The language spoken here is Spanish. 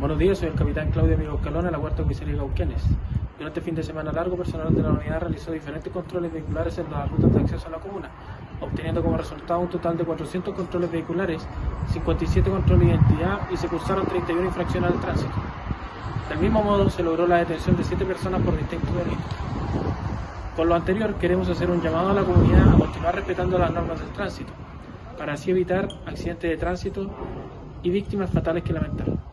Buenos días, soy el capitán Claudio Amigo Escalón de la Huerta Comisaría Gauquenes. Durante este el fin de semana largo, personal de la unidad realizó diferentes controles vehiculares en las rutas de acceso a la comuna, obteniendo como resultado un total de 400 controles vehiculares, 57 controles de identidad y se cursaron 31 infracciones al tránsito. Del mismo modo, se logró la detención de 7 personas por distintos delitos. Con lo anterior, queremos hacer un llamado a la comunidad a continuar respetando las normas del tránsito, para así evitar accidentes de tránsito y víctimas fatales que lamentar.